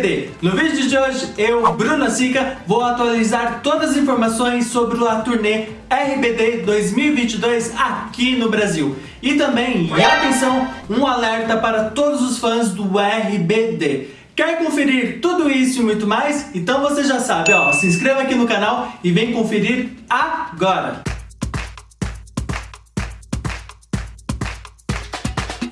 RBD. No vídeo de hoje, eu, Bruna Sica, vou atualizar todas as informações sobre a turnê RBD 2022 aqui no Brasil. E também, e atenção, um alerta para todos os fãs do RBD. Quer conferir tudo isso e muito mais? Então você já sabe, ó, se inscreva aqui no canal e vem conferir agora!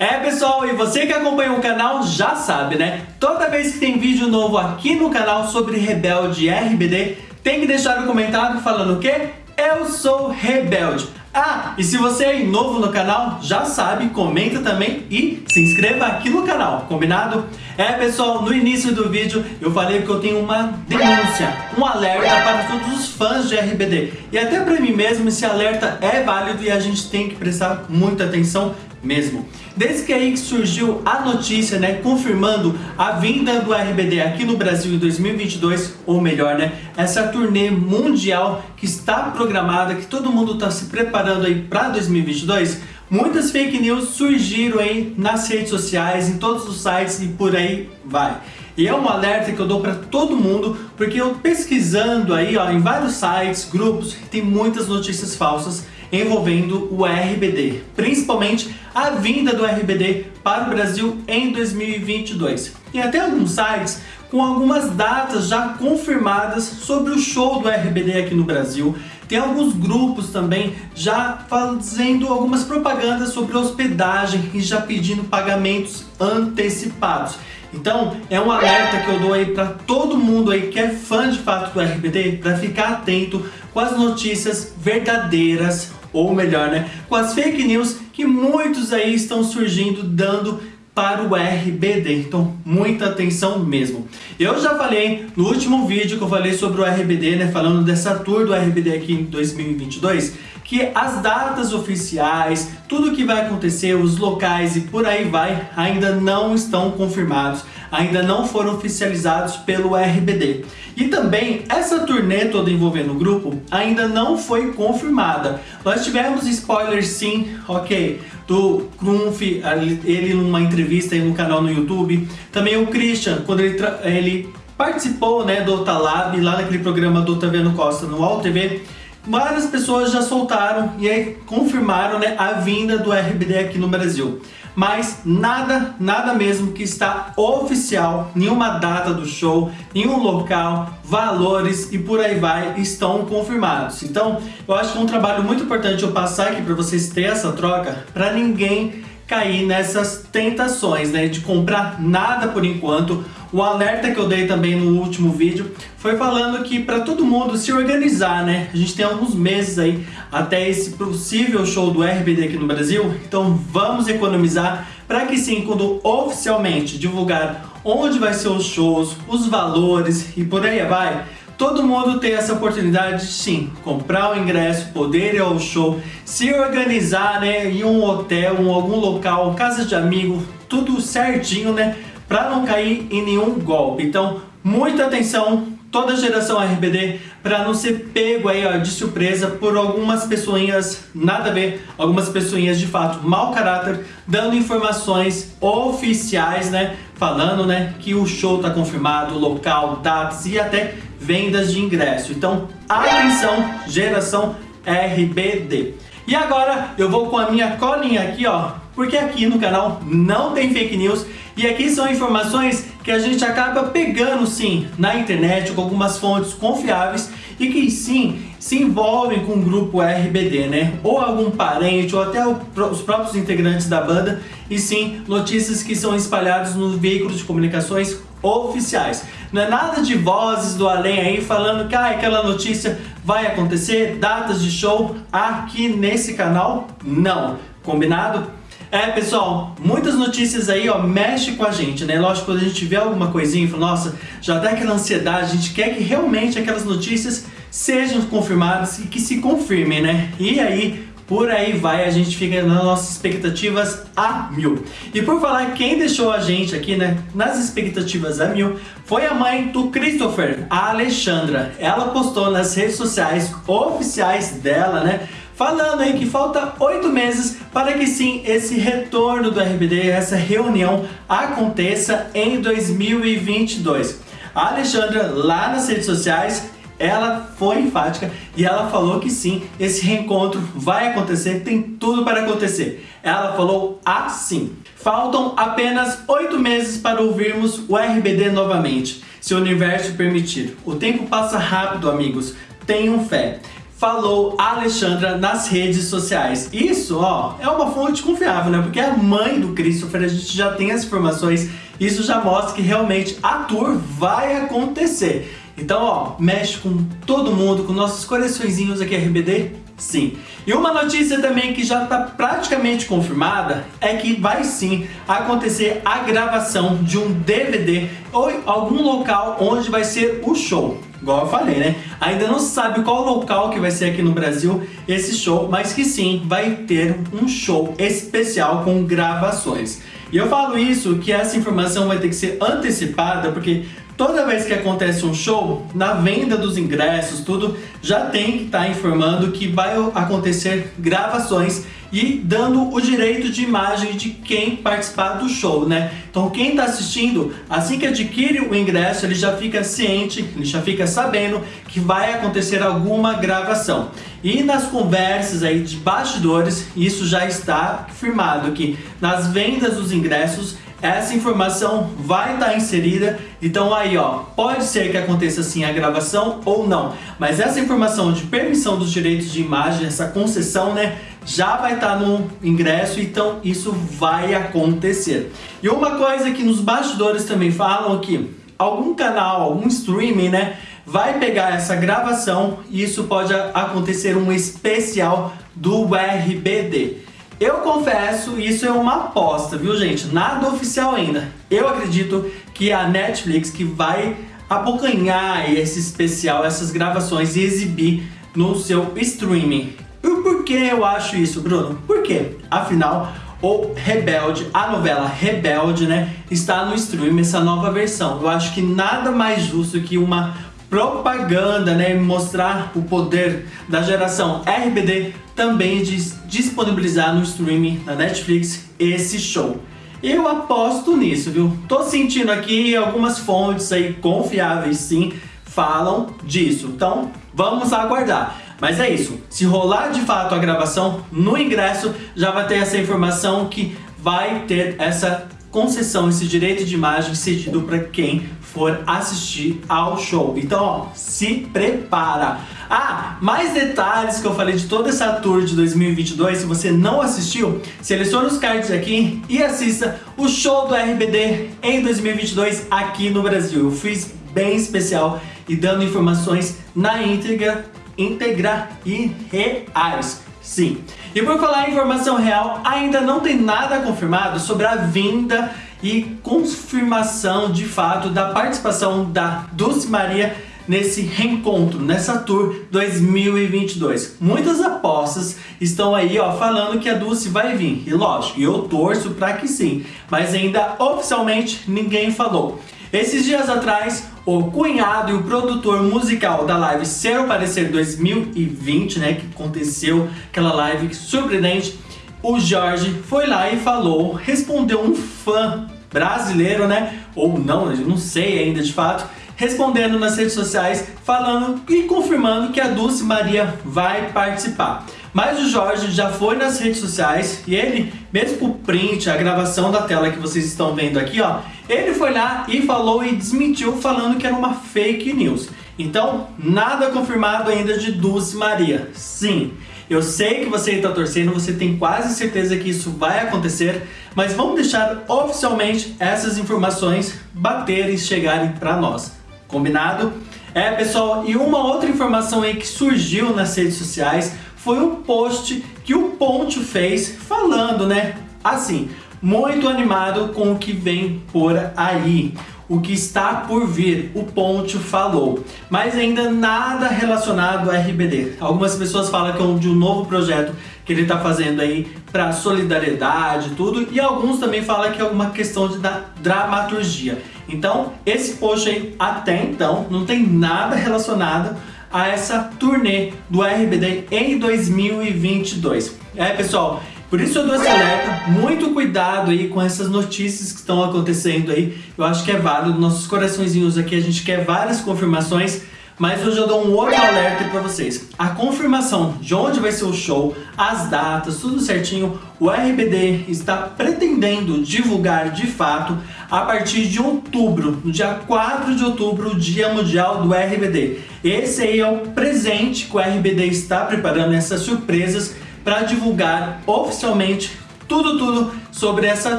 É pessoal, e você que acompanha o canal já sabe, né? Toda vez que tem vídeo novo aqui no canal sobre Rebelde RBD, tem que deixar um comentário falando o quê? Eu sou Rebelde. Ah, e se você é novo no canal, já sabe, comenta também e se inscreva aqui no canal, combinado? É pessoal, no início do vídeo eu falei que eu tenho uma denúncia, um alerta para todos os fãs de RBD. E até para mim mesmo esse alerta é válido e a gente tem que prestar muita atenção mesmo. Desde que aí que surgiu a notícia, né, confirmando a vinda do RBD aqui no Brasil em 2022, ou melhor, né, essa turnê mundial que está programada, que todo mundo está se preparando aí para 2022, muitas fake news surgiram aí nas redes sociais, em todos os sites e por aí vai. E é um alerta que eu dou para todo mundo, porque eu pesquisando aí ó, em vários sites, grupos, tem muitas notícias falsas envolvendo o RBD, principalmente a vinda do RBD para o Brasil em 2022. E até alguns sites com algumas datas já confirmadas sobre o show do RBD aqui no Brasil. Tem alguns grupos também já fazendo algumas propagandas sobre hospedagem e já pedindo pagamentos antecipados. Então é um alerta que eu dou aí para todo mundo aí que é fã de fato do RBD para ficar atento com as notícias verdadeiras ou melhor, né, com as fake news que muitos aí estão surgindo dando para o RBD, então muita atenção mesmo. Eu já falei no último vídeo que eu falei sobre o RBD, né, falando dessa tour do RBD aqui em 2022, que as datas oficiais, tudo que vai acontecer, os locais e por aí vai, ainda não estão confirmados ainda não foram oficializados pelo RBD. E também essa turnê toda envolvendo o grupo ainda não foi confirmada. Nós tivemos spoilers sim, ok, do Krumf, ele numa entrevista aí no canal no YouTube. Também o Christian, quando ele, ele participou né, do Otalab, lá naquele programa do Otaviano Costa no UOL TV, várias pessoas já soltaram e aí confirmaram né, a vinda do RBD aqui no Brasil mas nada, nada mesmo que está oficial, nenhuma data do show, nenhum local, valores e por aí vai estão confirmados. Então, eu acho que é um trabalho muito importante eu passar aqui para vocês terem essa troca, para ninguém cair nessas tentações, né, de comprar nada por enquanto. O alerta que eu dei também no último vídeo foi falando que para todo mundo se organizar, né? A gente tem alguns meses aí até esse possível show do RBD aqui no Brasil, então vamos economizar para que sim, quando oficialmente divulgar onde vai ser os shows, os valores e por aí vai, Todo mundo tem essa oportunidade de sim, comprar o ingresso, poder ir ao show, se organizar né, em um hotel, em algum local, casa de amigo, tudo certinho, né? Para não cair em nenhum golpe. Então, muita atenção, toda geração RBD, para não ser pego aí ó, de surpresa por algumas pessoinhas, nada a ver, algumas pessoinhas de fato mau caráter, dando informações oficiais, né? Falando né, que o show está confirmado, local, datas e até vendas de ingresso. Então, atenção, geração RBD. E agora eu vou com a minha colinha aqui, ó, porque aqui no canal não tem fake news e aqui são informações que a gente acaba pegando sim na internet com algumas fontes confiáveis e que sim se envolvem com o grupo RBD, né? Ou algum parente ou até os próprios integrantes da banda e sim notícias que são espalhadas nos veículos de comunicações oficiais. Não é nada de vozes do além aí falando que ah, aquela notícia vai acontecer, datas de show aqui nesse canal, não. Combinado? É, pessoal, muitas notícias aí, ó, mexe com a gente, né? Lógico, quando a gente vê alguma coisinha e fala, nossa, já dá aquela ansiedade, a gente quer que realmente aquelas notícias sejam confirmadas e que se confirmem, né? E aí, por aí vai, a gente fica nas nossas expectativas a mil. E por falar, quem deixou a gente aqui, né, nas expectativas a mil, foi a mãe do Christopher, a Alexandra. Ela postou nas redes sociais oficiais dela, né, falando aí que falta oito meses para que sim esse retorno do RBD, essa reunião aconteça em 2022. A Alexandra lá nas redes sociais ela foi enfática e ela falou que sim, esse reencontro vai acontecer, tem tudo para acontecer. Ela falou assim: faltam apenas oito meses para ouvirmos o RBD novamente, se o universo permitir. O tempo passa rápido, amigos, tenham fé. Falou Alexandra nas redes sociais. Isso, ó, é uma fonte confiável, né? Porque a mãe do Christopher, a gente já tem as informações. Isso já mostra que realmente a tour vai acontecer. Então, ó, mexe com todo mundo, com nossos coraçõezinhos aqui RBD, sim. E uma notícia também que já está praticamente confirmada é que vai sim acontecer a gravação de um DVD ou algum local onde vai ser o show. Igual eu falei, né? Ainda não sabe qual local que vai ser aqui no Brasil esse show, mas que sim, vai ter um show especial com gravações. E eu falo isso que essa informação vai ter que ser antecipada, porque toda vez que acontece um show, na venda dos ingressos, tudo, já tem que estar tá informando que vai acontecer gravações e dando o direito de imagem de quem participar do show, né? Então quem está assistindo, assim que adquire o ingresso, ele já fica ciente, ele já fica sabendo que vai acontecer alguma gravação. E nas conversas aí de bastidores, isso já está firmado que nas vendas dos ingressos essa informação vai estar tá inserida, então aí ó, pode ser que aconteça sim a gravação ou não, mas essa informação de permissão dos direitos de imagem, essa concessão, né, já vai estar tá no ingresso, então isso vai acontecer. E uma coisa que nos bastidores também falam que algum canal, algum streaming, né, vai pegar essa gravação e isso pode acontecer um especial do RBD. Eu confesso, isso é uma aposta, viu gente? Nada oficial ainda. Eu acredito que a Netflix que vai abocanhar esse especial, essas gravações e exibir no seu streaming. E por que eu acho isso, Bruno? Por quê? Afinal, o Rebelde, a novela Rebelde, né, está no streaming, essa nova versão. Eu acho que nada mais justo que uma propaganda, né, mostrar o poder da geração RBD também de disponibilizar no streaming da Netflix esse show. Eu aposto nisso, viu? Tô sentindo aqui algumas fontes aí confiáveis sim falam disso. Então, vamos aguardar. Mas é isso, se rolar de fato a gravação, no ingresso já vai ter essa informação que vai ter essa concessão, esse direito de imagem cedido para quem for assistir ao show. Então, ó, se prepara. Ah, mais detalhes que eu falei de toda essa tour de 2022, se você não assistiu, selecione os cards aqui e assista o show do RBD em 2022 aqui no Brasil. Eu fiz bem especial e dando informações na íntegra, íntegra e reais. Sim. E por falar em informação real, ainda não tem nada confirmado sobre a vinda e confirmação de fato da participação da Dulce Maria nesse reencontro, nessa tour 2022. Muitas apostas estão aí ó, falando que a Dulce vai vir, e lógico, eu torço para que sim, mas ainda oficialmente ninguém falou. Esses dias atrás, o cunhado e o produtor musical da live Ser ou Parecer 2020, né, que aconteceu aquela live surpreendente, o Jorge foi lá e falou, respondeu um fã brasileiro, né, ou não, não sei ainda de fato, respondendo nas redes sociais, falando e confirmando que a Dulce Maria vai participar. Mas o Jorge já foi nas redes sociais e ele, mesmo o print, a gravação da tela que vocês estão vendo aqui, ó, ele foi lá e falou e desmentiu falando que era uma fake news. Então, nada confirmado ainda de Dulce Maria. Sim, eu sei que você está torcendo, você tem quase certeza que isso vai acontecer, mas vamos deixar oficialmente essas informações baterem e chegarem para nós. Combinado? É, pessoal, e uma outra informação aí que surgiu nas redes sociais foi um post que o Ponte fez falando, né? Assim, muito animado com o que vem por aí, o que está por vir, o Ponte falou, mas ainda nada relacionado ao RBD. Algumas pessoas falam que é um, de um novo projeto que ele está fazendo aí para solidariedade tudo, e alguns também falam que é uma questão de da dramaturgia. Então, esse post aí, até então, não tem nada relacionado a essa turnê do RBD em 2022. É, pessoal, por isso eu dou esse alerta, muito cuidado aí com essas notícias que estão acontecendo aí. Eu acho que é válido, nossos coraçõezinhos aqui, a gente quer várias confirmações, mas hoje eu dou um outro alerta para vocês. A confirmação de onde vai ser o show, as datas, tudo certinho, o RBD está pretendendo divulgar de fato a partir de outubro, no dia 4 de outubro, o Dia Mundial do RBD. Esse aí é o presente que o RBD está preparando, essas surpresas para divulgar oficialmente tudo, tudo sobre essa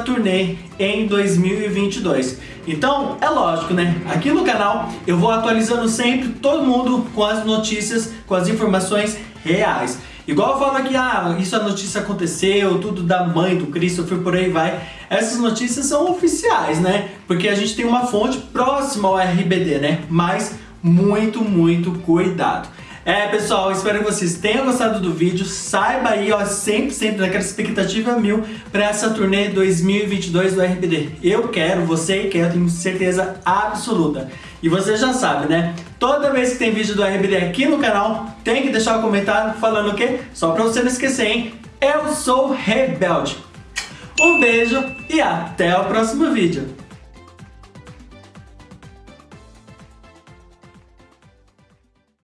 turnê em 2022. Então, é lógico, né? Aqui no canal eu vou atualizando sempre todo mundo com as notícias, com as informações reais. Igual eu falo aqui, ah, isso a notícia aconteceu, tudo da mãe do Christopher, por aí vai. Essas notícias são oficiais, né? Porque a gente tem uma fonte próxima ao RBD, né? Mas muito, muito cuidado. É, pessoal, espero que vocês tenham gostado do vídeo. Saiba aí, ó, sempre, sempre naquela expectativa mil para essa turnê 2022 do RBD. Eu quero, você quer, tenho certeza absoluta. E você já sabe, né? Toda vez que tem vídeo do RBD aqui no canal, tem que deixar um comentário falando o quê? Só para você não esquecer, hein? Eu sou Rebelde. Um beijo e até o próximo vídeo.